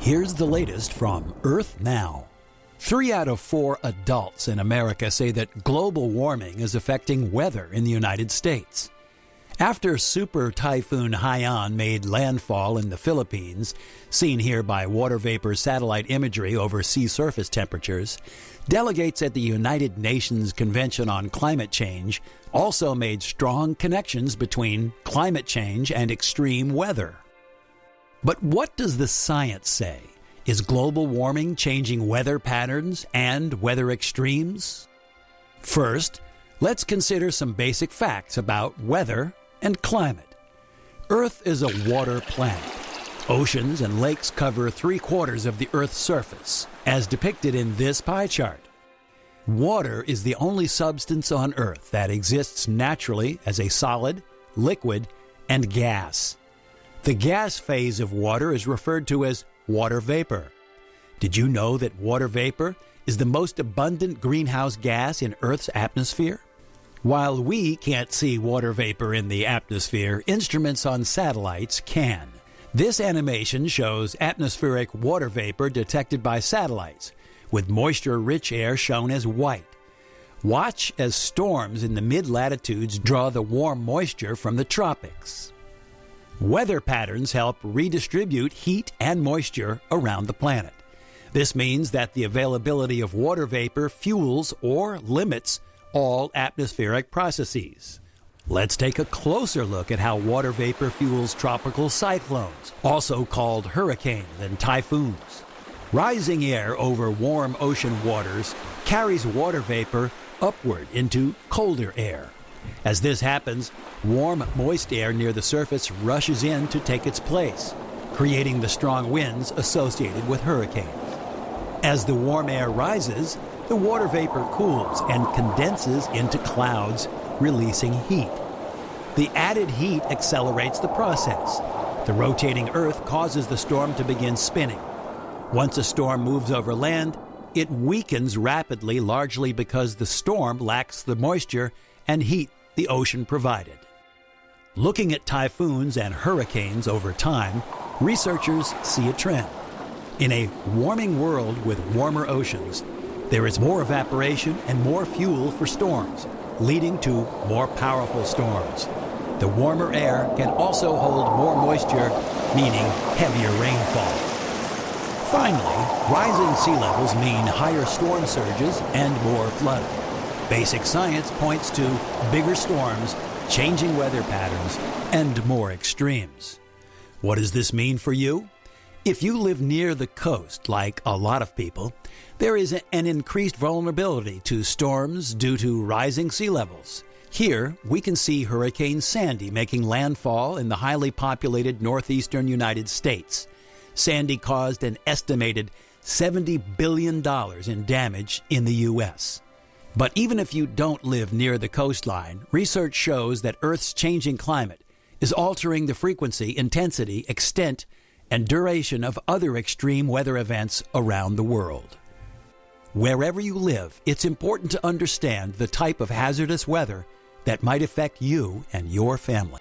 Here's the latest from Earth Now. Three out of four adults in America say that global warming is affecting weather in the United States. After Super Typhoon Haiyan made landfall in the Philippines, seen here by water vapor satellite imagery over sea surface temperatures, delegates at the United Nations Convention on Climate Change also made strong connections between climate change and extreme weather. But what does the science say? Is global warming changing weather patterns and weather extremes? First, let's consider some basic facts about weather and climate. Earth is a water planet. Oceans and lakes cover three quarters of the Earth's surface, as depicted in this pie chart. Water is the only substance on Earth that exists naturally as a solid, liquid, and gas. The gas phase of water is referred to as water vapor. Did you know that water vapor is the most abundant greenhouse gas in Earth's atmosphere? While we can't see water vapor in the atmosphere, instruments on satellites can. This animation shows atmospheric water vapor detected by satellites, with moisture rich air shown as white. Watch as storms in the mid latitudes draw the warm moisture from the tropics. Weather patterns help redistribute heat and moisture around the planet. This means that the availability of water vapor fuels or limits all atmospheric processes. Let's take a closer look at how water vapor fuels tropical cyclones, also called hurricanes and typhoons. Rising air over warm ocean waters carries water vapor upward into colder air. As this happens, warm, moist air near the surface rushes in to take its place, creating the strong winds associated with hurricanes. As the warm air rises, the water vapor cools and condenses into clouds, releasing heat. The added heat accelerates the process. The rotating Earth causes the storm to begin spinning. Once a storm moves over land, it weakens rapidly, largely because the storm lacks the moisture and heat the ocean provided. Looking at typhoons and hurricanes over time, researchers see a trend. In a warming world with warmer oceans, there is more evaporation and more fuel for storms, leading to more powerful storms. The warmer air can also hold more moisture, meaning heavier rainfall. Finally, rising sea levels mean higher storm surges and more flooding. Basic science points to bigger storms, changing weather patterns, and more extremes. What does this mean for you? If you live near the coast, like a lot of people, there is an increased vulnerability to storms due to rising sea levels. Here, we can see Hurricane Sandy making landfall in the highly populated northeastern United States. Sandy caused an estimated $70 billion in damage in the U.S. But even if you don't live near the coastline, research shows that Earth's changing climate is altering the frequency, intensity, extent, and duration of other extreme weather events around the world. Wherever you live, it's important to understand the type of hazardous weather that might affect you and your family.